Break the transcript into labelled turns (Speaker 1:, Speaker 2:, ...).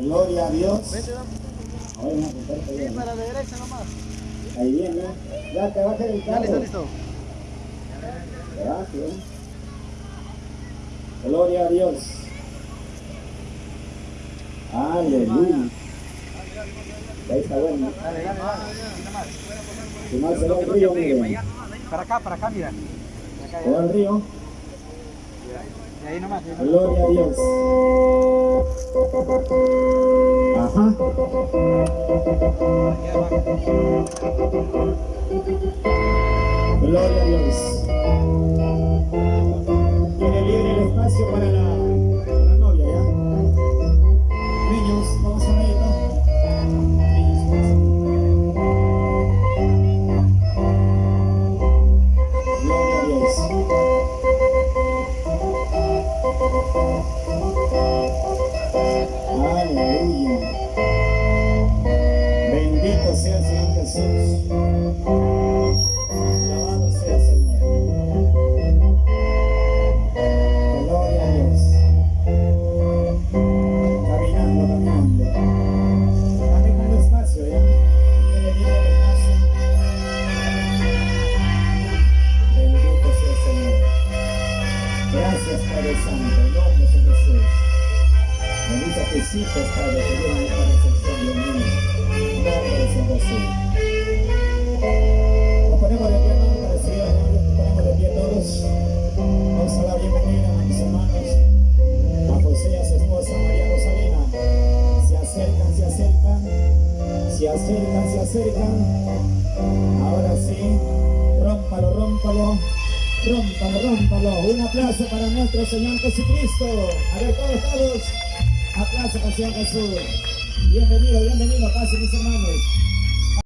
Speaker 1: Gloria a Dios.
Speaker 2: Vete, dame.
Speaker 1: Ahora vamos a para
Speaker 2: Sí,
Speaker 1: allá.
Speaker 2: para la derecha nomás.
Speaker 1: Ahí viene. Ya te bajes del
Speaker 2: Ya
Speaker 1: carro.
Speaker 2: listo, listo.
Speaker 1: Gracias. Gloria a Dios. Aleluya. Ahí está bueno.
Speaker 2: Dale, dale, dale.
Speaker 1: Se va el río.
Speaker 2: Para acá, para acá, mira. Para acá,
Speaker 1: Se va el río.
Speaker 2: Y ahí nomás.
Speaker 1: Gloria a Dios. Ajá. Gloria a Dios. Gracias, Padre Santo. En nombre de Jesús. Bendito Jesús, Padre, que viene a la recepción de mí. En nombre de Jesús. Nos ponemos de pie, para a. Nos ponemos de pie todos. Vamos a dar bienvenida a mis hermanos, a José y a su esposa María Rosalina. Se acercan, se acercan, se acercan, se acercan. Ahora sí, rómpalo, rómpalo, rómpalo, rómpalo. Un aplauso para nuestro Señor Jesucristo. A ver, todos, todos. Aplauso para el Señor Jesús. Bienvenido, bienvenido, pase mis hermanos.